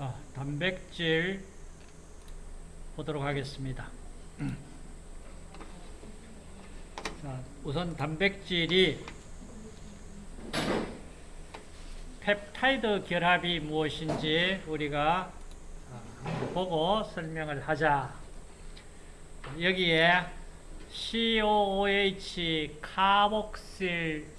자, 단백질 보도록 하겠습니다. 자, 우선 단백질이 펩타이드 결합이 무엇인지 우리가 보고 설명을 하자. 여기에 COOH 카복실산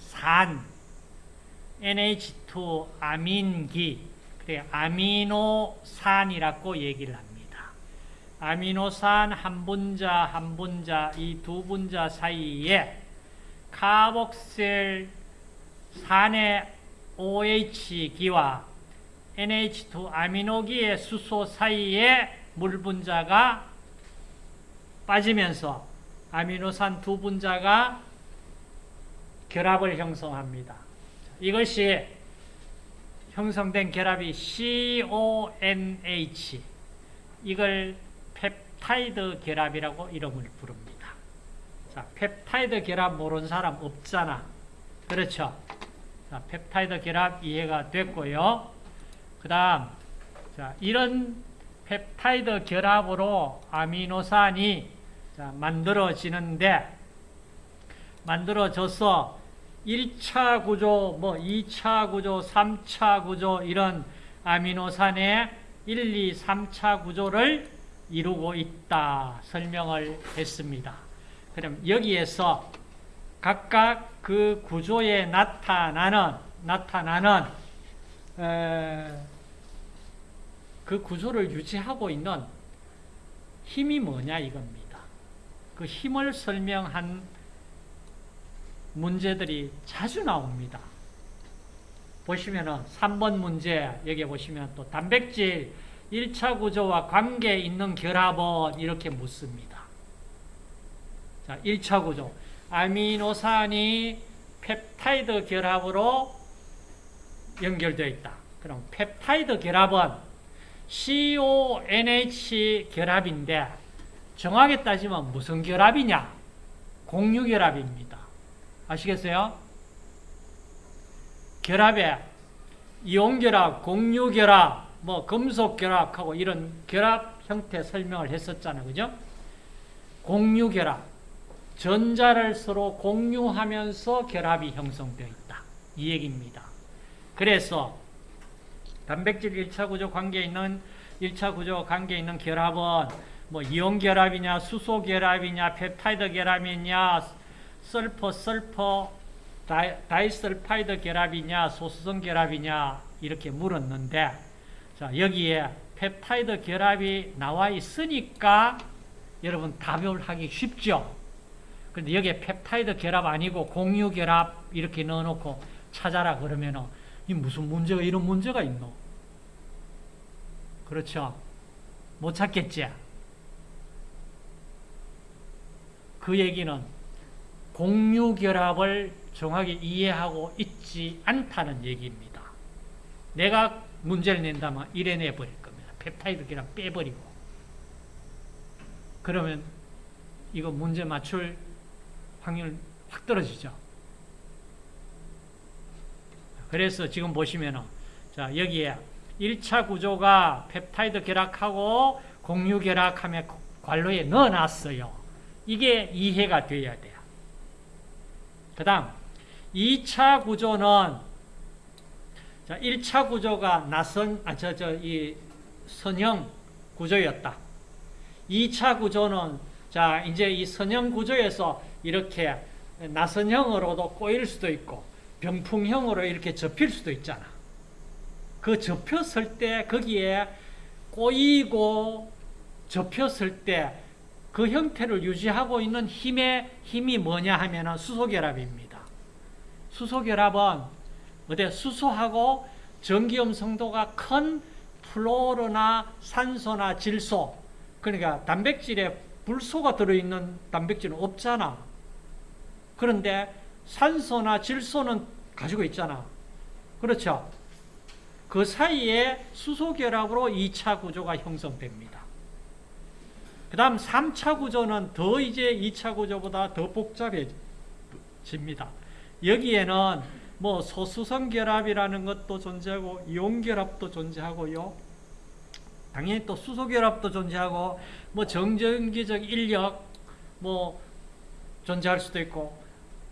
NH2 아민기 그래 아미노산이라고 얘기를 합니다. 아미노산 한 분자 한 분자 이 두 분자 사이에 카복실 산의 OH기와 NH2 아미노기의 수소 사이에 물 분자가 빠지면서 아미노산 두 분자가 결합을 형성합니다. 이것이 형성된 결합이 CONH 이걸 펩타이드 결합이라고 이름을 부릅니다. 자, 펩타이드 결합 모르는 사람 없잖아. 그렇죠? 자, 펩타이드 결합 이해가 됐고요. 그 다음, 자, 이런 펩타이드 결합으로 아미노산이 자, 만들어지는데, 만들어져서 1차 구조, 뭐 2차 구조, 3차 구조 이런 아미노산의 1, 2, 3차 구조를 이루고 있다 설명을 했습니다. 그럼 여기에서 각각 그 구조에 나타나는 나타나는 에, 그 구조를 유지하고 있는 힘이 뭐냐 이겁니다. 그 힘을 설명한 문제들이 자주 나옵니다. 보시면은 3번 문제 여기 보시면 또 단백질 1차 구조와 관계 있는 결합은 이렇게 묻습니다. 자, 1차 구조. 아미노산이 펩타이드 결합으로 연결되어 있다. 그럼 펩타이드 결합은 CONH 결합인데 정확히 따지면 무슨 결합이냐? 공유 결합입니다. 아시겠어요? 결합에 이온 결합, 공유 결합, 뭐 금속 결합하고 이런 결합 형태 설명을 했었잖아요. 그죠? 공유 결합. 전자를 서로 공유하면서 결합이 형성되어 있다. 이 얘기입니다. 그래서 단백질 1차 구조 관계에 있는 1차 구조 관계에 있는 결합은 뭐 이온 결합이냐, 수소 결합이냐, 펩타이드 결합이냐, sulfur, sulfur, di, disulfide 결합이냐, 소수성 결합이냐 이렇게 물었는데 자, 여기에 펩타이드 결합이 나와 있으니까 여러분 답을 하기 쉽죠. 근데 여기에 펩타이드 결합 아니고 공유 결합 이렇게 넣어놓고 찾아라 그러면은 이 무슨 문제가 이런 문제가 있노? 그렇죠? 못 찾겠지? 그 얘기는 공유 결합을 정확히 이해하고 있지 않다는 얘기입니다. 내가 문제를 낸다면 이래 내버릴 겁니다. 펩타이드 결합 빼버리고. 그러면 이거 문제 맞출 확률 확 떨어지죠. 그래서 지금 보시면은 자, 여기에 1차 구조가 펩타이드 결합하고 공유 결합함에 관로에 넣어 놨어요. 이게 이해가 돼야 돼요. 그 다음 2차 구조는 자, 1차 구조가 나선 아 저 저 이 선형 구조였다. 2차 구조는 자, 이제 이 선형 구조에서 이렇게 나선형으로도 꼬일 수도 있고 병풍형으로 이렇게 접힐 수도 있잖아. 그 접혔을 때 거기에 꼬이고 접혔을 때 그 형태를 유지하고 있는 힘의 힘이 뭐냐 하면은 수소결합입니다. 수소결합은 어때 수소하고 전기음 성도가 큰 플로르나 산소나 질소 그러니까 단백질에 불소가 들어있는 단백질은 없잖아. 그런데 산소나 질소는 가지고 있잖아. 그렇죠? 그 사이에 수소결합으로 2차 구조가 형성됩니다. 그 다음 3차 구조는 더 이제 2차 구조보다 더 복잡해집니다. 여기에는 뭐 소수성 결합이라는 것도 존재하고 이온 결합도 존재하고요. 당연히 또 수소 결합도 존재하고 뭐 정전기적 인력 뭐 존재할 수도 있고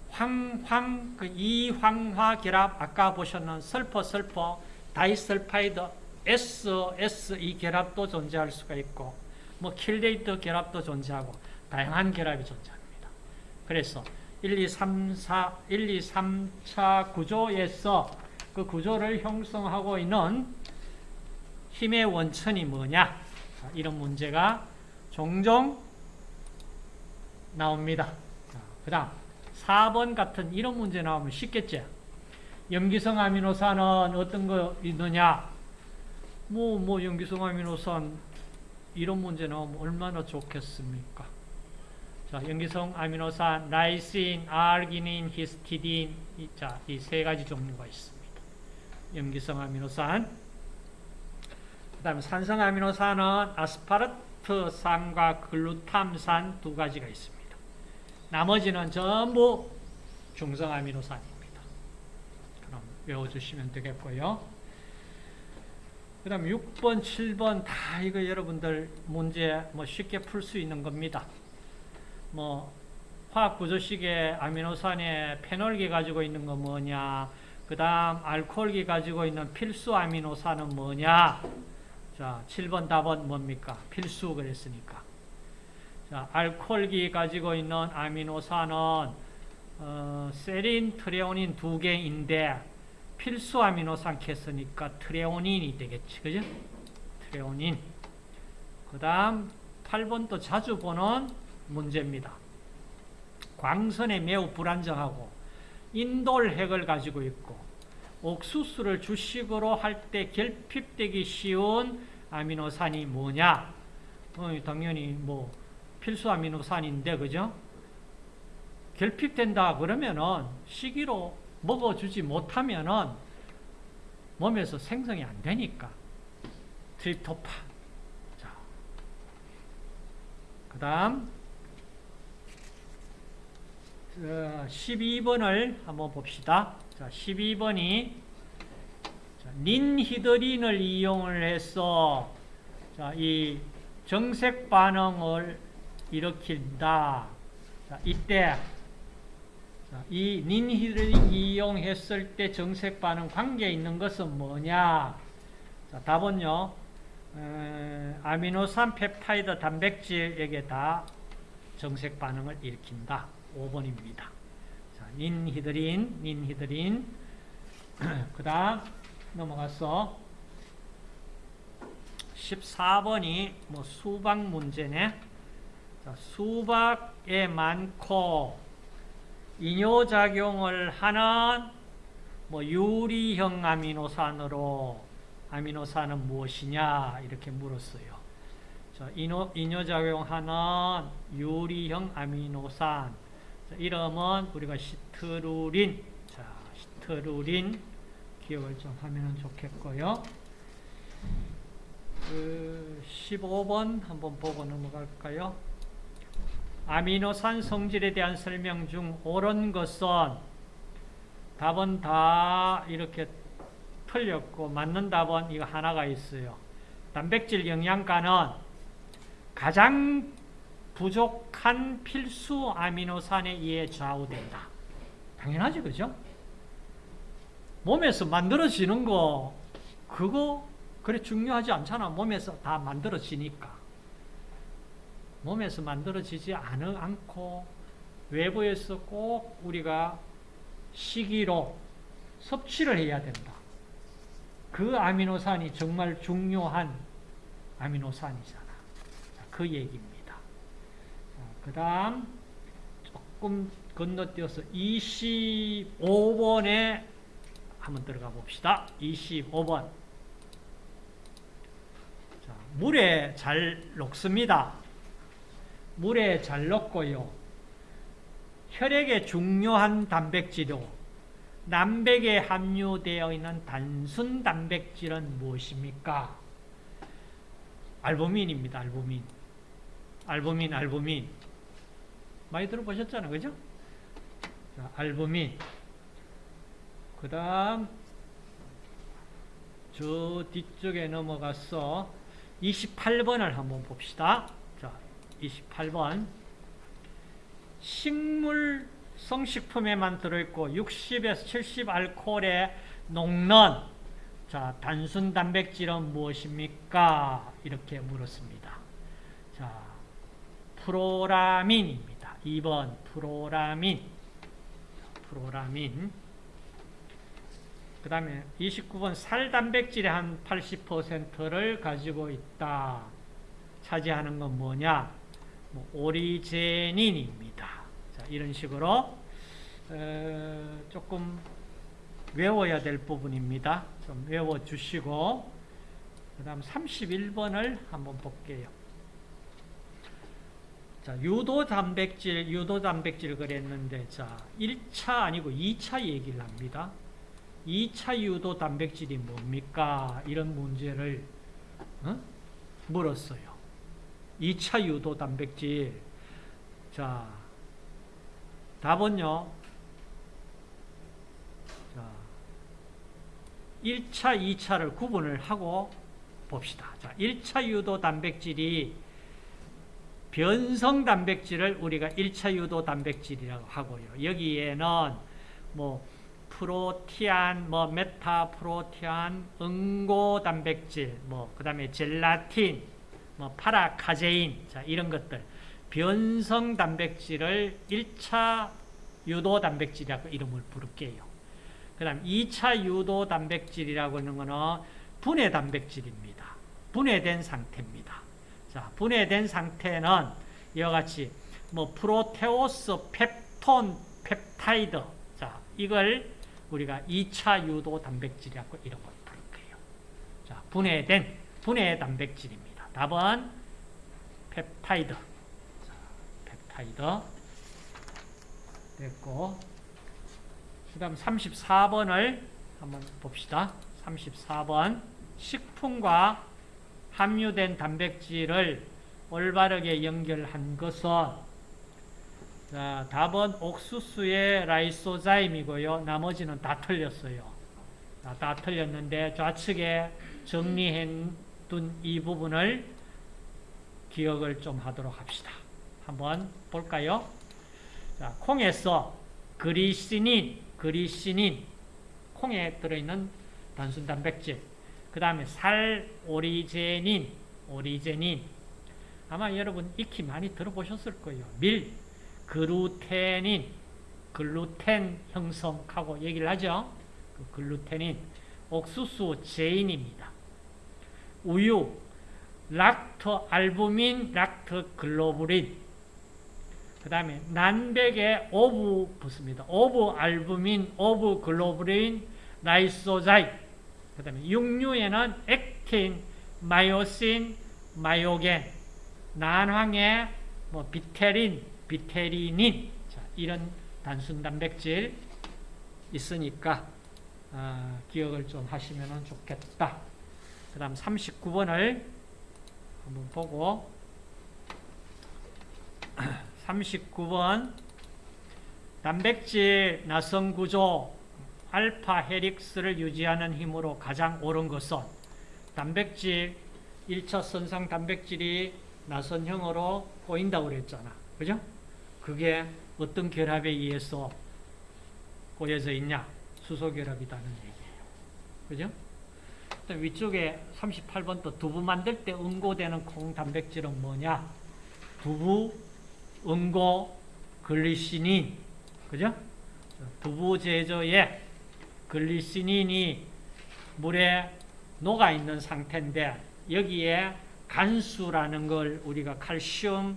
황황 그 이황화 결합 아까 보셨는 sulfur sulfur disulfide S S 이 결합도 존재할 수가 있고 뭐 킬레이트 결합도 존재하고 다양한 결합이 존재합니다. 그래서 1, 2, 3, 4, 1, 2, 3차 구조에서 그 구조를 형성하고 있는 힘의 원천이 뭐냐? 이런 문제가 종종 나옵니다. 그 다음 4번 같은 이런 문제 나오면 쉽겠지? 염기성 아미노산은 어떤 거 있느냐? 뭐, 뭐, 염기성 아미노산 이런 문제 나오면 얼마나 좋겠습니까? 자, 염기성 아미노산, 라이신, 아르기닌, 히스티딘, 이, 자, 이 세 가지 종류가 있습니다. 염기성 아미노산. 그 다음에 산성 아미노산은 아스파르트산과 글루탐산 두 가지가 있습니다. 나머지는 전부 중성 아미노산입니다. 그럼 외워주시면 되겠고요. 그 다음 6번, 7번 다 이거 여러분들 문제 뭐 쉽게 풀 수 있는 겁니다. 뭐 화학 구조식의 아미노산에 페놀기 가지고 있는 거 뭐냐? 그 다음 알코올기 가지고 있는 필수 아미노산은 뭐냐? 자 7번 답은 뭡니까? 필수 그랬으니까. 자 알코올기 가지고 있는 아미노산은 어, 세린, 트레오닌 두 개인데 필수 아미노산 켰으니까 트레오닌이 되겠지 그죠 트레오닌 그 다음 8번도 자주 보는 문제입니다. 광선에 매우 불안정하고 인돌 핵을 가지고 있고 옥수수를 주식으로 할 때 결핍되기 쉬운 아미노산이 뭐냐? 어, 당연히 뭐 필수 아미노산인데 그죠? 결핍된다 그러면은 시기로 먹어주지 못하면은 몸에서 생성이 안 되니까 트립토판. 자, 그 다음 12번을 한번 봅시다. 자, 12번이 닌히드린을 이용을 해서 자, 이 정색 반응을 일으킨다. 자, 이때 자, 이 닌히드린을 이용했을 때 정색 반응 관계에 있는 것은 뭐냐? 자, 답은요. 에, 아미노산 펩타이드 단백질에게 다 정색 반응을 일으킨다. 5번입니다. 자, 닌히드린, 닌히드린. 그 다음 넘어가서 14번이 뭐 수박 문제네. 자, 수박에 많고 이뇨작용을 하는 뭐 유리형 아미노산으로 아미노산은 무엇이냐 이렇게 물었어요. 자, 이뇨, 이뇨작용하는 유리형 아미노산 자, 이름은 우리가 시트루린 자, 시트루린 기억을 좀 하면 좋겠고요. 그 15번 한번 보고 넘어갈까요? 아미노산 성질에 대한 설명 중 옳은 것은 답은 다 이렇게 틀렸고 맞는 답은 이거 하나가 있어요. 단백질 영양가는 가장 부족한 필수 아미노산에 의해 좌우된다. 당연하죠, 그죠? 몸에서 만들어지는 거 그거 그래 중요하지 않잖아. 몸에서 다 만들어지니까. 몸에서 만들어지지 않, 않고 외부에서 꼭 우리가 시기로 섭취를 해야 된다. 그 아미노산이 정말 중요한 아미노산이잖아. 그 얘기입니다. 그 다음 조금 건너뛰어서 25번에 한번 들어가 봅시다. 25번. 자, 물에 잘 녹습니다. 물에 잘 녹고요. 혈액에 중요한 단백질로 남백에 함유되어 있는 단순 단백질은 무엇입니까? 알부민입니다. 알부민. 알부민, 알부민. 많이 들어보셨잖아요. 그죠? 자, 알부민. 그 다음, 저 뒤쪽에 넘어가서 28번을 한번 봅시다. 자, 28번. 식물 성식품에만 들어있고 60에서 70 알코올에 녹는 자, 단순 단백질은 무엇입니까? 이렇게 물었습니다. 자, 프로라민입니다. 2번 프로라민. 프로라민. 그 다음에 29번 살 단백질의 한 80%를 가지고 있다. 차지하는 건 뭐냐? 뭐 오리제닌입니다. 자, 이런 식으로 어, 조금 외워야 될 부분입니다. 좀 외워주시고 그 다음 31번을 한번 볼게요. 자, 유도 단백질, 유도 단백질 그랬는데 자, 1차 아니고 2차 얘기를 합니다. 2차 유도 단백질이 뭡니까? 이런 문제를 어? 물었어요. 2차 유도 단백질. 자, 답은요. 자, 1차, 2차를 구분을 하고 봅시다. 자, 1차 유도 단백질이 변성 단백질을 우리가 1차 유도 단백질이라고 하고요. 여기에는 뭐 프로티안, 뭐 메타프로티안, 응고 단백질, 뭐 그다음에 젤라틴, 뭐 파라카제인, 자 이런 것들 변성 단백질을 1차 유도 단백질이라고 이름을 부를게요. 그 다음 2차 유도 단백질이라고 하는 거는 분해 단백질입니다. 분해된 상태입니다. 자, 분해된 상태는 이와 같이 뭐 프로테오스, 펩톤, 펩타이드, 자 이걸 우리가 2차 유도 단백질이라고 이름을 부를 거예요. 자, 분해된 분해 단백질입니다. 답은 펩타이드. 자, 펩타이드 됐고 그 다음 34번을 한번 봅시다. 34번 식품과 함유된 단백질을 올바르게 연결한 것은 자, 답은 옥수수의 라이소자임이고요. 나머지는 다 틀렸어요. 다, 다 틀렸는데 좌측에 정리해 둔 이 부분을 기억을 좀 하도록 합시다. 한번 볼까요? 자, 콩에서 그리시닌, 그리시닌, 콩에 들어있는 단순 단백질, 그 다음에 살, 오리제닌, 오리제닌, 아마 여러분 익히 많이 들어보셨을 거예요. 밀, 글루테닌, 글루텐 형성하고 얘기를 하죠. 그 글루테닌, 옥수수 제인입니다. 우유, 락토 알부민, 락토 글로불린. 그 다음에 난백에 오브 붙습니다. 오브 알부민, 오브 글로불린, 라이소자임. 그 다음에 육류에는 액틴, 마이오신, 마이오겐. 난황에 뭐 비테린, 비테리닌 자, 이런 단순 단백질 있으니까 어, 기억을 좀 하시면 좋겠다. 그 다음 39번을 한번 보고 39번 단백질 나성 구조 알파 헤릭스를 유지하는 힘으로 가장 옳은 것은 단백질 1차 선상 단백질이 나선형으로 꼬인다고 그랬잖아. 그죠? 그게 어떤 결합에 의해서 꼬여져 있냐? 수소 결합이라는 얘기예요. 그죠? 위쪽에 38번 또 두부 만들 때 응고되는 콩 단백질은 뭐냐? 두부, 응고, 글리시닌. 그죠? 두부 제조에 글리시닌이 물에 녹아 있는 상태인데 여기에 간수라는 걸 우리가 칼슘,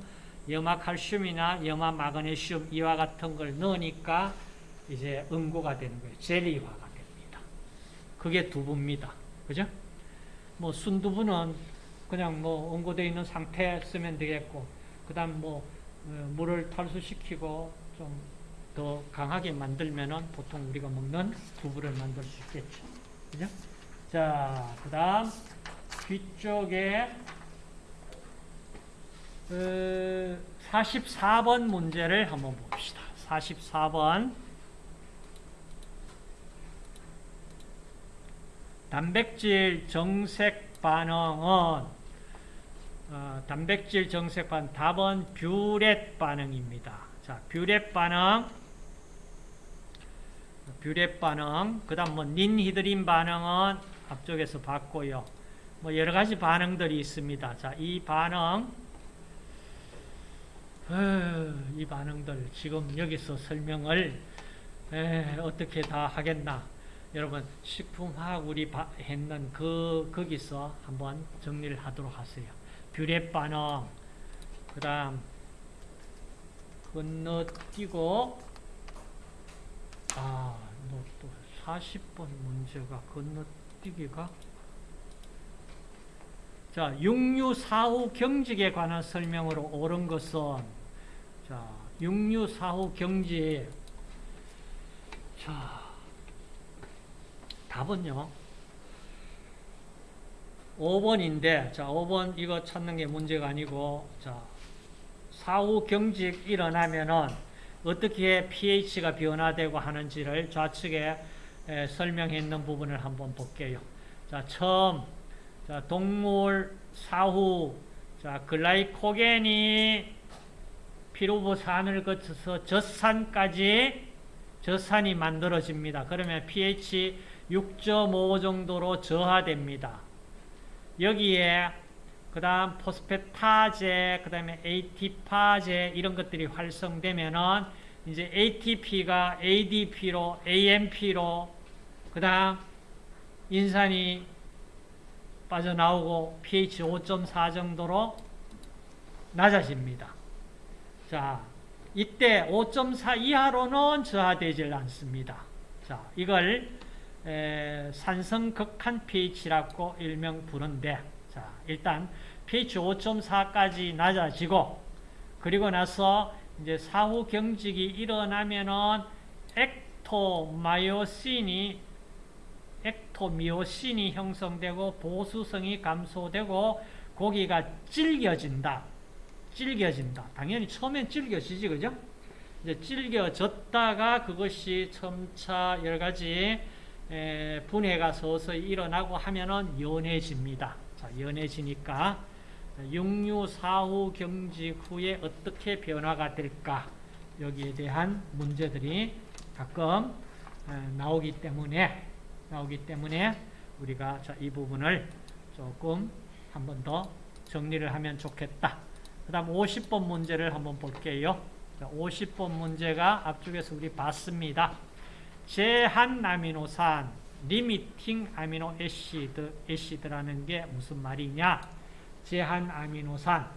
염화 칼슘이나 염화 마그네슘 이와 같은 걸 넣으니까 이제 응고가 되는 거예요. 젤리화가 됩니다. 그게 두부입니다. 그죠? 뭐 순두부는 그냥 뭐 응고되어 있는 상태 쓰면 되겠고 그 다음 뭐 어, 물을 탈수시키고 좀 더 강하게 만들면은 보통 우리가 먹는 두부를 만들 수 있겠죠. 그죠? 자, 그 다음 뒤쪽에 44번 문제를 한번 봅시다. 44번 단백질 정색 반응은 어, 단백질 정색반 답은 뷰렛 반응입니다. 자, 뷰렛 반응, 뷰렛 반응, 그 다음 뭐 닌히드린 반응은 앞쪽에서 봤고요. 뭐 여러 가지 반응들이 있습니다. 자, 이 반응, 에휴, 이 반응들 지금 여기서 설명을 에, 어떻게 다 하겠나? 여러분 식품화학 우리 바, 했는 그 거기서 한번 정리를 하도록 하세요. 뷰렛 반응, 그 다음 건너뛰고 아, 너또 40번 문제가 건너뛰기가 자, 육류 사후 경직에 관한 설명으로 옳은 것은 자, 육류 사후 경직 자, 답은요. 5번인데 자, 5번 이거 찾는 게 문제가 아니고 자, 사후 경직 일어나면은 어떻게 pH가 변화되고 하는지를 좌측에 에, 설명해 있는 부분을 한번 볼게요. 자, 처음 자, 동물 사후 자, 글라이코겐이 피루부산을 거쳐서 젖산까지 젖산이 만들어집니다. 그러면 pH 6.5 정도로 저하됩니다. 여기에 그 다음 포스페타제, 그 다음에 AT파제 이런 것들이 활성되면은 이제 ATP가 ADP로, AMP로 그 다음 인산이 빠져나오고 pH 5.4 정도로 낮아집니다. 자, 이때 5.4 이하로는 저하되질 않습니다. 자, 이걸 에, 산성극한 pH라고 일명 부른데, 자, 일단 pH 5.4까지 낮아지고, 그리고 나서 이제 사후 경직이 일어나면은 엑토마요신이 엑토미오신이 형성되고 보수성이 감소되고 고기가 질겨진다. 질겨진다. 당연히 처음엔 질겨지지, 그죠? 이제 질겨졌다가 그것이 점차 여러 가지 분해가 서서히 일어나고 하면은 연해집니다. 자, 연해지니까 육류 사후 경직 후에 어떻게 변화가 될까? 여기에 대한 문제들이 가끔 나오기 때문에 나오기 때문에 우리가 자, 이 부분을 조금 한 번 더 정리를 하면 좋겠다. 그 다음 50번 문제를 한번 볼게요. 자, 50번 문제가 앞쪽에서 우리 봤습니다. 제한 아미노산, limiting amino acid, acid라는 게 무슨 말이냐? 제한 아미노산.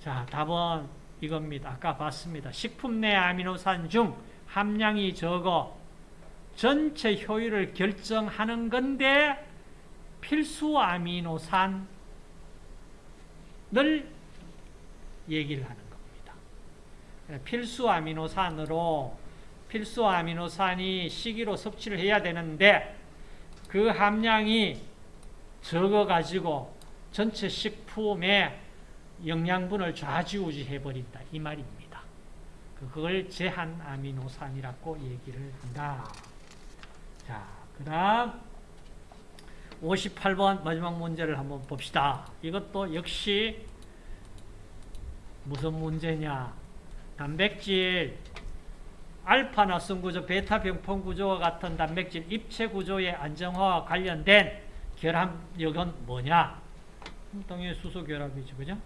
자, 답은 이겁니다. 아까 봤습니다. 식품 내 아미노산 중 함량이 적어 전체 효율을 결정하는 건데 필수 아미노산을 얘기를 하는 겁니다. 필수 아미노산으로 필수 아미노산이 시기로 섭취를 해야 되는데 그 함량이 적어가지고 전체 식품의 영양분을 좌지우지해 버린다 이 말입니다. 그걸 제한 아미노산이라고 얘기를 한다. 자, 그 다음 58번 마지막 문제를 한번 봅시다. 이것도 역시 무슨 문제냐. 단백질 알파나 성구조, 베타 병풍 구조와 같은 단백질 입체 구조의 안정화와 관련된 결합력은 뭐냐? 당연히 수소 결합이죠. 그죠?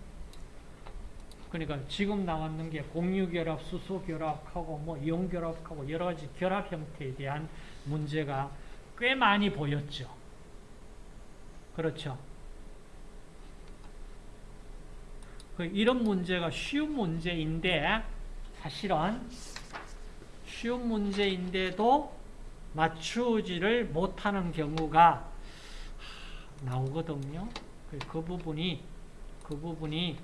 그러니까 지금 나왔는 게 공유 결합, 수소 결합하고 뭐 이온 결합하고 여러 가지 결합 형태에 대한 문제가 꽤 많이 보였죠. 그렇죠. 그 이런 문제가 쉬운 문제인데 사실은 쉬운 문제인데도 맞추지를 못하는 경우가 나오거든요. 그 부분이 그 부분이